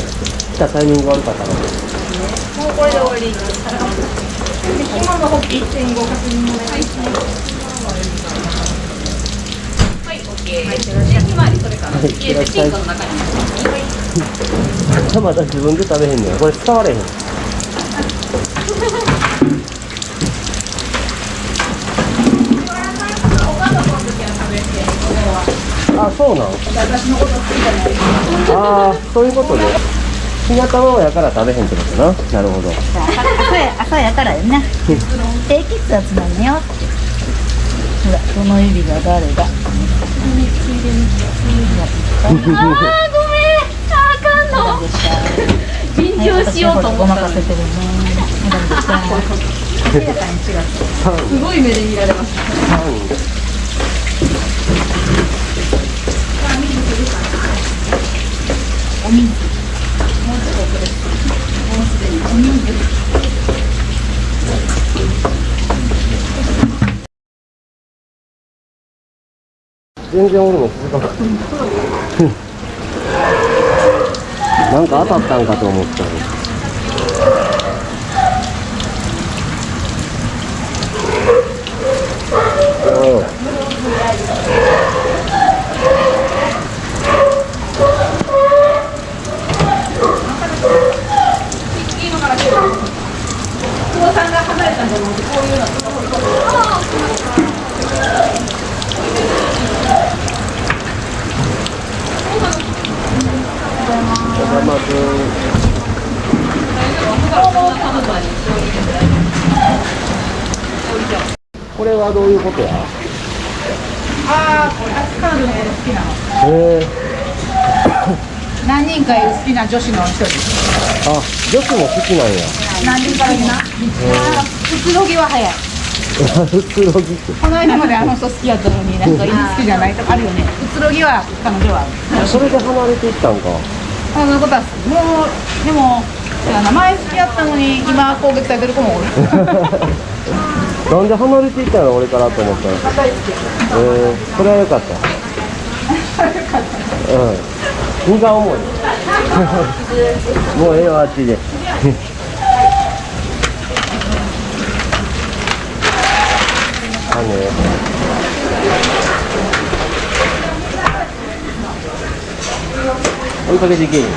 来たタイミング悪かったなもうこれで終わり。今、のホッピー1.5確認お願い。はい、オッケー。で、ひまわりそれからはい。入れてピンクの中に。まだ自分で食べへんねんこれ使われへんそうなん私のこと好きじゃない。ああそういうことね日向卵やから食べへんってことななるほど朝や朝やからよな低血圧なんよほらこの指が誰だあー、ごめん。あかんの。緊張しようと思ごまったせてるね明らかに違うすごい目で見られました。お水もうちょっとこれもうすでにお水全然おるの続かなかったなんか当たったんかと思ったのおい今から来る。久保さんが離れたんじゃなくて、こういうのとかこういうこと。お邪魔すこれはどういうことやああ彼女のこと好きなの。へえ何人かいる好きな女子の一人あ女子も好きなんや。何人かいるなくつろぎは早いくつろぎってこの間まであの人好きやったのになんか今好きじゃないとかあるよね。くつろぎは彼女はそれで離れていったんか。そんなことはもうでも名前好きやったのに今攻撃されてる子もおるなんで離れていったの俺からと思ったらえー、それはよかった。うん。荷が重い。もうええわあっちで。あね追いかけていけんよ